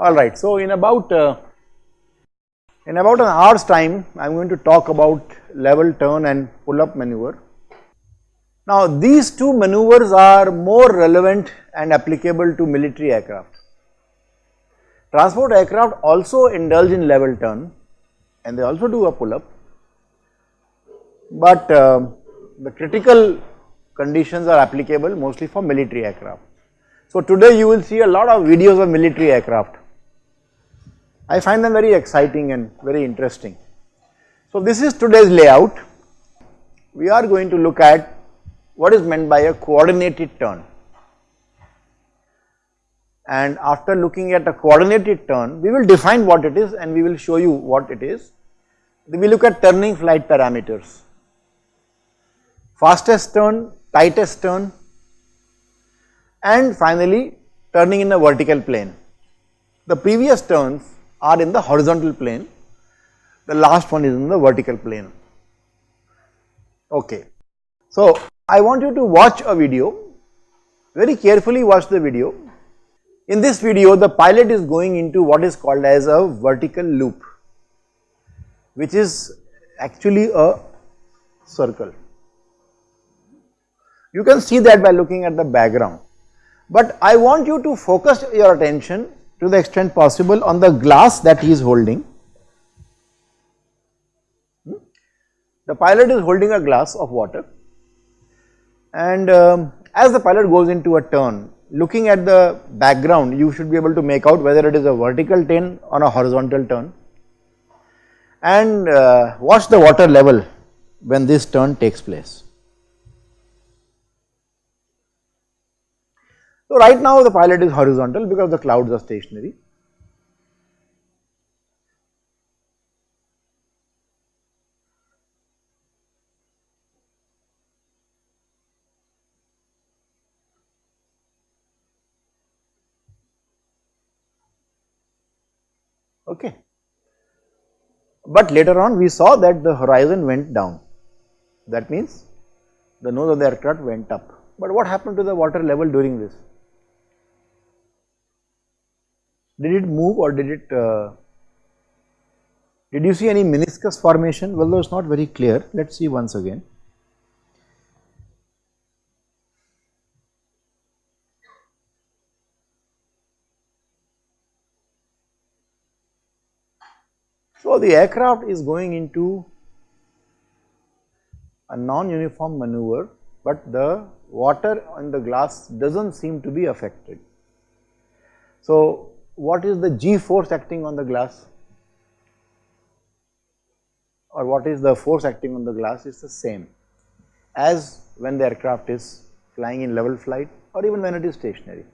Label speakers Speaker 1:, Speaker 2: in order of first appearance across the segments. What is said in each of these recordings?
Speaker 1: Alright, so in about uh, in about an hour's time I am going to talk about level turn and pull up maneuver. Now these two maneuvers are more relevant and applicable to military aircraft. Transport aircraft also indulge in level turn and they also do a pull up, but uh, the critical conditions are applicable mostly for military aircraft. So today you will see a lot of videos of military aircraft. I find them very exciting and very interesting. So this is today's layout. We are going to look at what is meant by a coordinated turn. And after looking at a coordinated turn, we will define what it is and we will show you what it is. We look at turning flight parameters. Fastest turn, tightest turn, and finally turning in a vertical plane. The previous turns are in the horizontal plane, the last one is in the vertical plane. Okay. So, I want you to watch a video, very carefully watch the video. In this video, the pilot is going into what is called as a vertical loop, which is actually a circle. You can see that by looking at the background. But I want you to focus your attention to the extent possible on the glass that he is holding. Hmm? The pilot is holding a glass of water and um, as the pilot goes into a turn, looking at the background you should be able to make out whether it is a vertical turn or a horizontal turn and uh, watch the water level when this turn takes place. So right now the pilot is horizontal because the clouds are stationary. Okay. But later on we saw that the horizon went down. That means the nose of the aircraft went up. But what happened to the water level during this? Did it move or did it, uh, did you see any meniscus formation? Well, though it is not very clear, let us see once again. So, the aircraft is going into a non-uniform maneuver, but the water on the glass does not seem to be affected. So, what is the G force acting on the glass or what is the force acting on the glass is the same as when the aircraft is flying in level flight or even when it is stationary.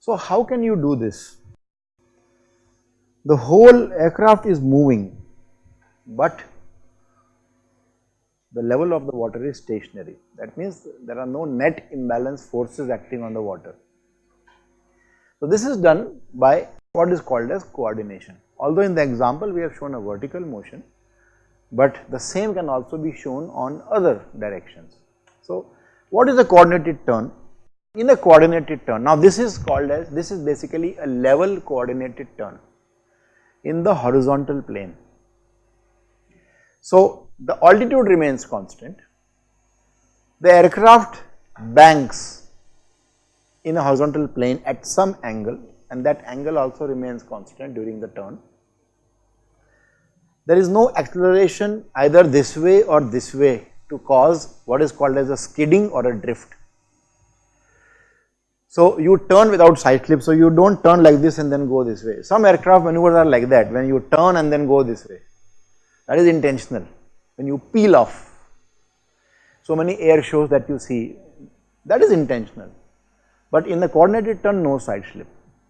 Speaker 1: So how can you do this? The whole aircraft is moving but the level of the water is stationary. That means there are no net imbalance forces acting on the water. So this is done by what is called as coordination. Although in the example we have shown a vertical motion, but the same can also be shown on other directions. So what is a coordinated turn? In a coordinated turn, now this is called as, this is basically a level coordinated turn in the horizontal plane. So the altitude remains constant, the aircraft banks in a horizontal plane at some angle and that angle also remains constant during the turn. There is no acceleration either this way or this way to cause what is called as a skidding or a drift. So you turn without side slip, so you do not turn like this and then go this way. Some aircraft maneuvers are like that when you turn and then go this way, that is intentional when you peel off. So many air shows that you see that is intentional but in the coordinated turn no side slip,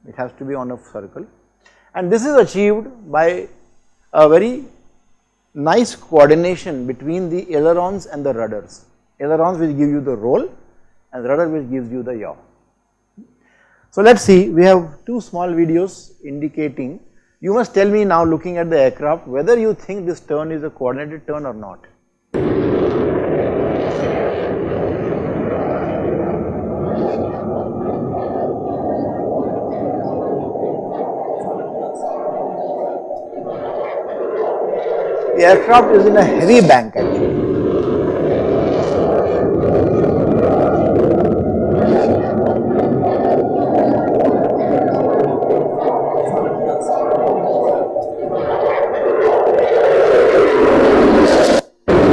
Speaker 1: it has to be on a circle and this is achieved by a very nice coordination between the ailerons and the rudders. Ailerons will give you the roll and rudder will gives you the yaw. So let us see, we have two small videos indicating, you must tell me now looking at the aircraft whether you think this turn is a coordinated turn or not. Aircraft is in a heavy bank actually.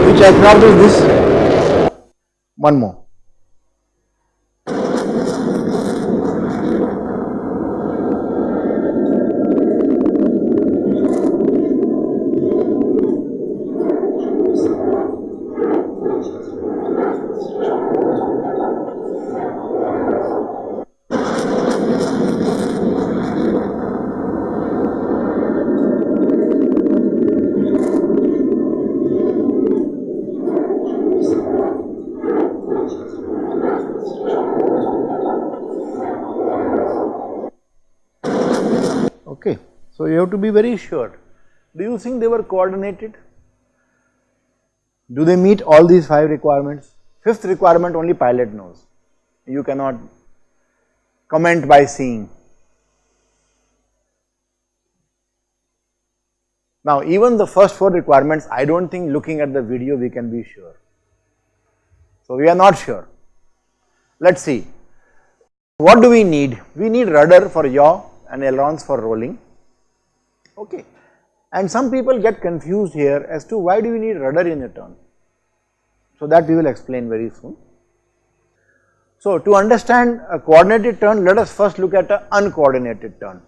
Speaker 1: Which aircraft is this? One more. Okay. So, you have to be very sure. Do you think they were coordinated? Do they meet all these five requirements? Fifth requirement only pilot knows. You cannot comment by seeing. Now, even the first four requirements, I do not think looking at the video we can be sure. So, we are not sure. Let us see. What do we need? We need rudder for yaw and ailerons for rolling. Okay. And some people get confused here as to why do we need rudder in a turn. So, that we will explain very soon. So, to understand a coordinated turn, let us first look at an uncoordinated turn.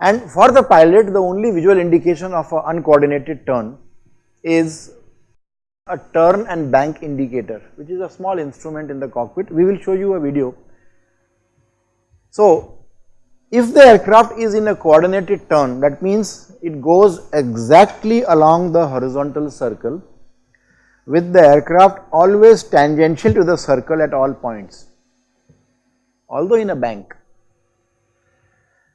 Speaker 1: And for the pilot, the only visual indication of an uncoordinated turn is a turn and bank indicator, which is a small instrument in the cockpit. We will show you a video. So, if the aircraft is in a coordinated turn that means it goes exactly along the horizontal circle with the aircraft always tangential to the circle at all points although in a bank.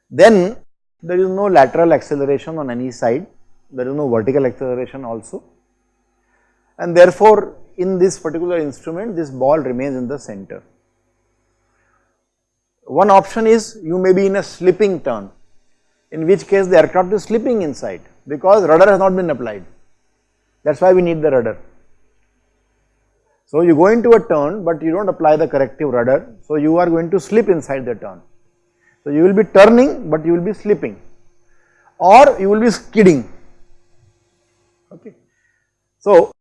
Speaker 1: Then there is no lateral acceleration on any side there is no vertical acceleration also. And therefore in this particular instrument this ball remains in the center one option is you may be in a slipping turn, in which case the aircraft is slipping inside because rudder has not been applied. That is why we need the rudder. So you go into a turn, but you do not apply the corrective rudder, so you are going to slip inside the turn. So you will be turning, but you will be slipping, or you will be skidding. Okay. So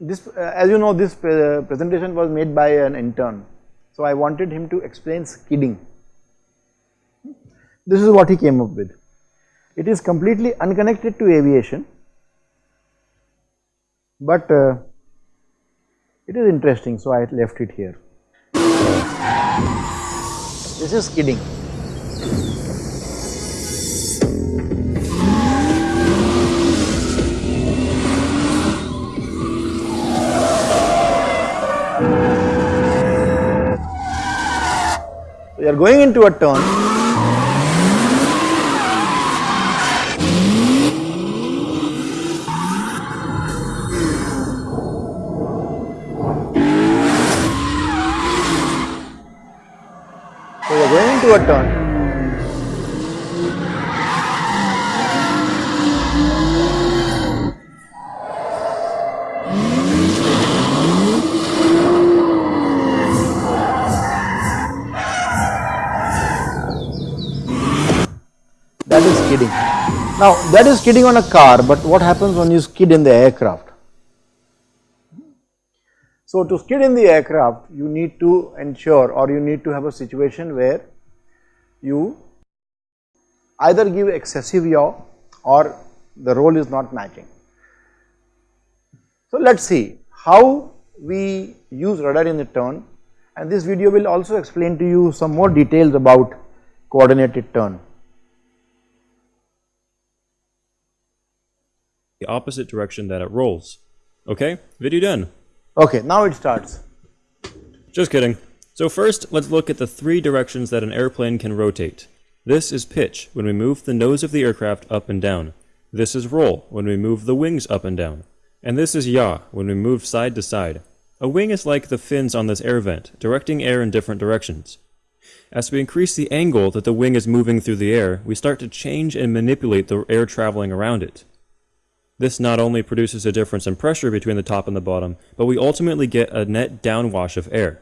Speaker 1: this, uh, as you know, this uh, presentation was made by an intern so, I wanted him to explain skidding. This is what he came up with. It is completely unconnected to aviation, but uh, it is interesting, so I left it here. This is skidding. We are going into a turn. So we are going into a turn. Skidding. Now that is skidding on a car, but what happens when you skid in the aircraft? So to skid in the aircraft, you need to ensure or you need to have a situation where you either give excessive yaw or the roll is not matching. So let us see how we use rudder in the turn and this video will also explain to you some more details about coordinated turn.
Speaker 2: The opposite direction that it rolls. Okay, video done.
Speaker 1: Okay, now it starts.
Speaker 2: Just kidding. So first, let's look at the three directions that an airplane can rotate. This is pitch, when we move the nose of the aircraft up and down. This is roll, when we move the wings up and down. And this is yaw, when we move side to side. A wing is like the fins on this air vent, directing air in different directions. As we increase the angle that the wing is moving through the air, we start to change and manipulate the air traveling around it. This not only produces a difference in pressure between the top and the bottom, but we ultimately get a net downwash of air.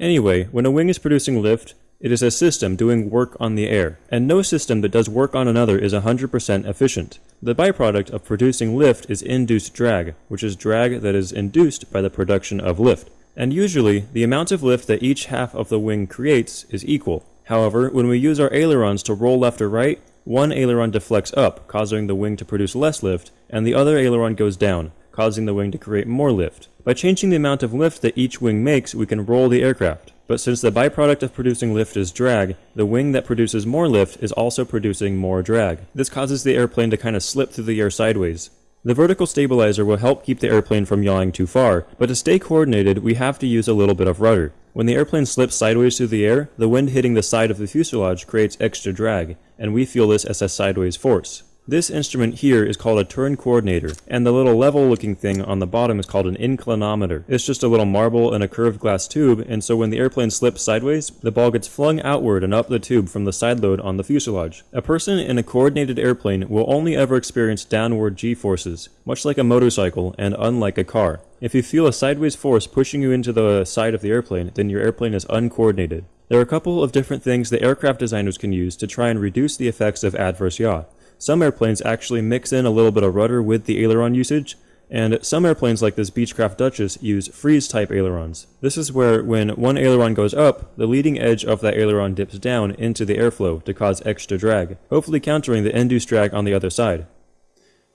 Speaker 2: Anyway, when a wing is producing lift, it is a system doing work on the air, and no system that does work on another is 100% efficient. The byproduct of producing lift is induced drag, which is drag that is induced by the production of lift. And usually, the amount of lift that each half of the wing creates is equal. However, when we use our ailerons to roll left or right, one aileron deflects up, causing the wing to produce less lift, and the other aileron goes down, causing the wing to create more lift. By changing the amount of lift that each wing makes, we can roll the aircraft. But since the byproduct of producing lift is drag, the wing that produces more lift is also producing more drag. This causes the airplane to kind of slip through the air sideways. The vertical stabilizer will help keep the airplane from yawing too far, but to stay coordinated, we have to use a little bit of rudder. When the airplane slips sideways through the air, the wind hitting the side of the fuselage creates extra drag, and we feel this as a sideways force. This instrument here is called a turn coordinator, and the little level looking thing on the bottom is called an inclinometer. It's just a little marble in a curved glass tube, and so when the airplane slips sideways, the ball gets flung outward and up the tube from the side load on the fuselage. A person in a coordinated airplane will only ever experience downward g-forces, much like a motorcycle and unlike a car. If you feel a sideways force pushing you into the side of the airplane, then your airplane is uncoordinated. There are a couple of different things that aircraft designers can use to try and reduce the effects of adverse yaw. Some airplanes actually mix in a little bit of rudder with the aileron usage, and some airplanes like this Beechcraft Duchess use Frise type ailerons. This is where when one aileron goes up, the leading edge of that aileron dips down into the airflow to cause extra drag, hopefully countering the induced drag on the other side.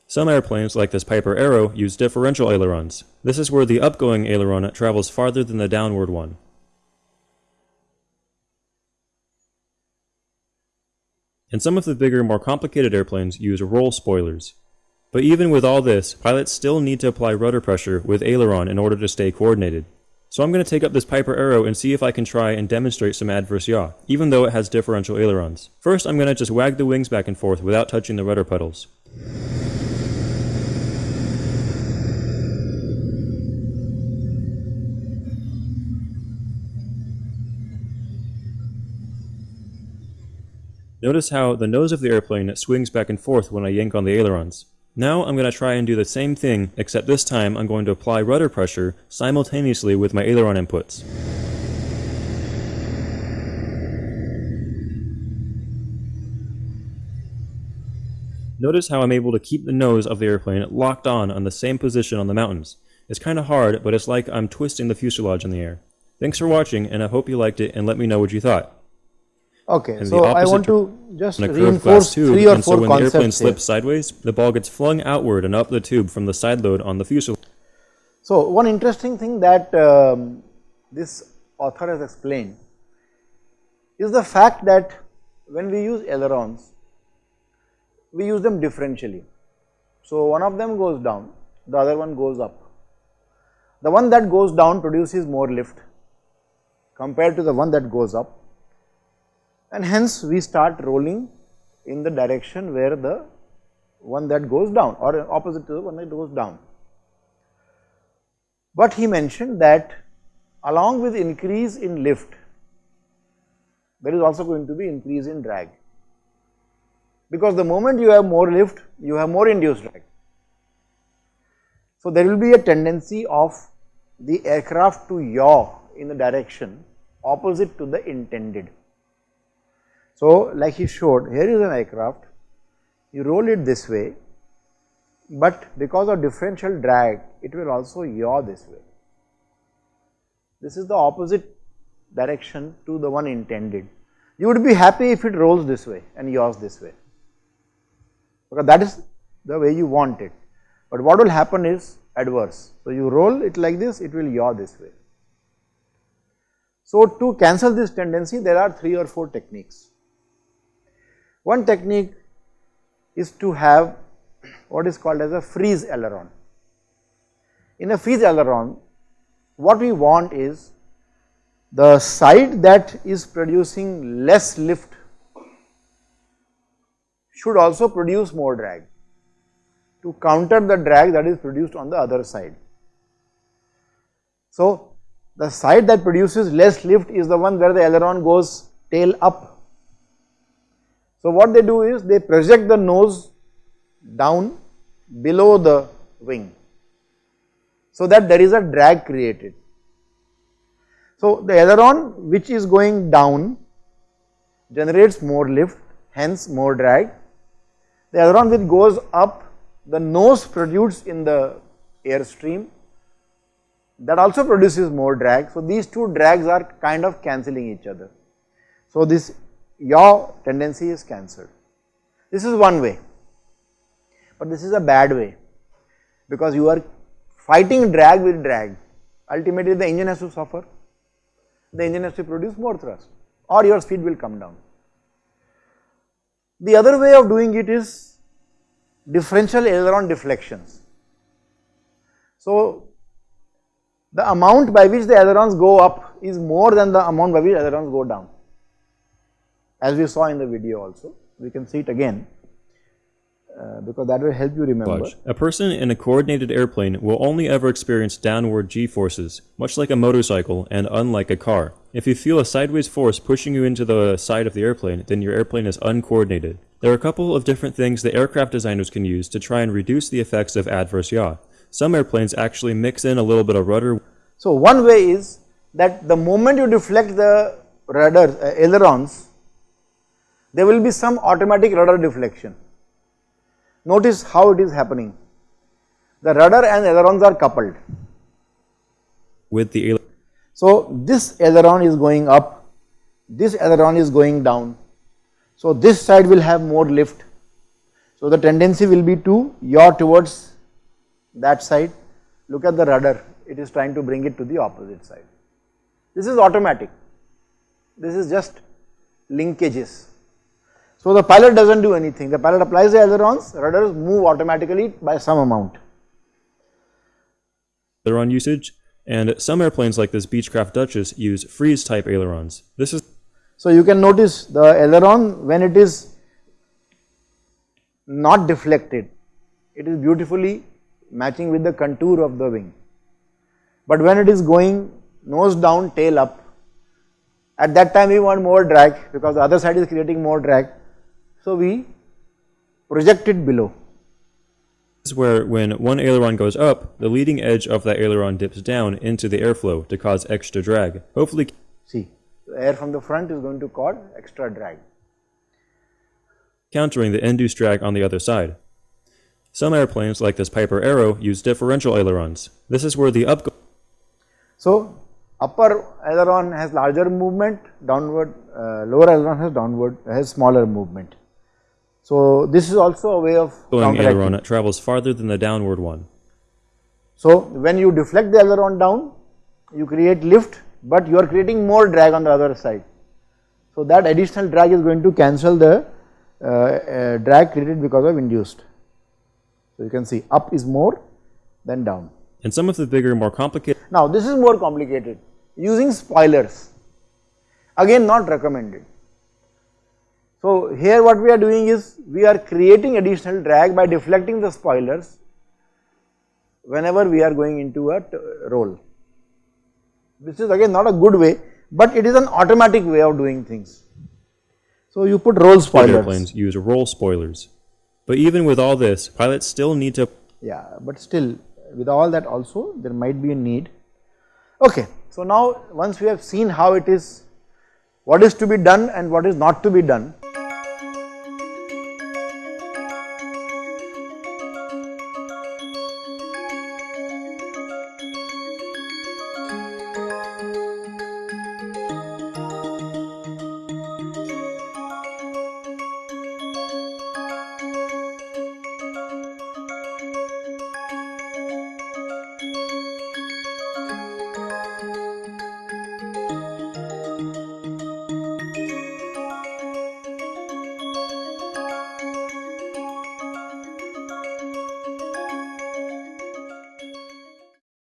Speaker 2: Some airplanes, like this Piper Arrow, use differential ailerons. This is where the upgoing aileron travels farther than the downward one. And some of the bigger, more complicated airplanes use roll spoilers. But even with all this, pilots still need to apply rudder pressure with aileron in order to stay coordinated. So I'm going to take up this Piper Arrow and see if I can try and demonstrate some adverse yaw, even though it has differential ailerons. First, I'm going to just wag the wings back and forth without touching the rudder pedals. Notice how the nose of the airplane swings back and forth when I yank on the ailerons. Now I'm going to try and do the same thing, except this time I'm going to apply rudder pressure simultaneously with my aileron inputs. Notice how I'm able to keep the nose of the airplane locked on on the same position on the mountains. It's kinda hard, but it's like I'm twisting the fuselage in the air. Thanks for watching, and I hope you liked it, and let me know what you thought.
Speaker 1: Okay, so I want to just
Speaker 2: On a curved
Speaker 1: reinforce
Speaker 2: tube,
Speaker 1: three or
Speaker 2: and so
Speaker 1: four
Speaker 2: when the airplane
Speaker 1: here.
Speaker 2: slips sideways, the ball gets flung outward and up the tube from the side load on the fuselage.
Speaker 1: So, one interesting thing that um, this author has explained is the fact that when we use ailerons, we use them differentially. So, one of them goes down, the other one goes up. The one that goes down produces more lift compared to the one that goes up and hence we start rolling in the direction where the one that goes down or opposite to the one that goes down. But he mentioned that along with increase in lift, there is also going to be increase in drag. Because the moment you have more lift, you have more induced drag. So there will be a tendency of the aircraft to yaw in the direction opposite to the intended. So like he showed, here is an aircraft, you roll it this way, but because of differential drag, it will also yaw this way. This is the opposite direction to the one intended. You would be happy if it rolls this way and yaws this way, because that is the way you want it. But what will happen is adverse. So you roll it like this, it will yaw this way. So to cancel this tendency, there are three or four techniques. One technique is to have what is called as a Frise aileron. In a Frise aileron, what we want is the side that is producing less lift should also produce more drag to counter the drag that is produced on the other side. So, the side that produces less lift is the one where the aileron goes tail up. So, what they do is they project the nose down below the wing so that there is a drag created. So, the aileron which is going down generates more lift hence more drag. The aileron which goes up the nose protrudes in the airstream that also produces more drag. So, these two drags are kind of cancelling each other. So, this yaw tendency is cancelled. This is one way, but this is a bad way because you are fighting drag with drag. Ultimately, the engine has to suffer, the engine has to produce more thrust or your speed will come down. The other way of doing it is differential aileron deflections. So, the amount by which the ailerons go up is more than the amount by which ailerons go down as we saw in the video also we can see it again uh, because that will help you remember.
Speaker 2: A person in a coordinated airplane will only ever experience downward g-forces, much like a motorcycle and unlike a car. If you feel a sideways force pushing you into the side of the airplane, then your airplane is uncoordinated. There are a couple of different things that aircraft designers can use to try and reduce the effects of adverse yaw. Some airplanes actually mix in a little bit of rudder.
Speaker 1: So, one way is that the moment you deflect the rudder uh, ailerons, there will be some automatic rudder deflection. Notice how it is happening. The rudder and ailerons are coupled.
Speaker 2: With the aileron.
Speaker 1: So, this aileron is going up, this aileron is going down. So, this side will have more lift. So, the tendency will be to yaw towards that side. Look at the rudder, it is trying to bring it to the opposite side. This is automatic. This is just linkages. So, the pilot does not do anything, the pilot applies the ailerons, rudders move automatically by some amount.
Speaker 2: Aileron usage, and some airplanes like this Beechcraft Duchess use Frise type ailerons. This is
Speaker 1: So, you can notice the aileron when it is not deflected, it is beautifully matching with the contour of the wing. But when it is going nose down, tail up, at that time we want more drag because the other side is creating more drag. So, we project it below.
Speaker 2: This is where when one aileron goes up, the leading edge of that aileron dips down into the airflow to cause extra drag. Hopefully
Speaker 1: See, the air from the front is going to cause extra drag.
Speaker 2: countering the induced drag on the other side. Some airplanes, like this Piper Arrow, use differential ailerons. This is where the up
Speaker 1: So, upper aileron has larger movement, downward, uh, lower aileron has downward, has smaller movement. So, this is also a way of
Speaker 2: going aileron travels farther than the downward one.
Speaker 1: So, when you deflect the aileron down, you create lift, but you are creating more drag on the other side. So, that additional drag is going to cancel the uh, uh, drag created because of induced. So, you can see up is more than down.
Speaker 2: And some of the bigger, more complicated
Speaker 1: Now, this is more complicated using spoilers again not recommended. So, here what we are doing is we are creating additional drag by deflecting the spoilers whenever we are going into a roll. This is again not a good way, but it is an automatic way of doing things. So, you put roll spoilers.
Speaker 2: airplanes use roll spoilers. But even with all this, pilots still need to
Speaker 1: Yeah, but still with all that also there might be a need. Okay, so now once we have seen how it is, what is to be done and what is not to be done,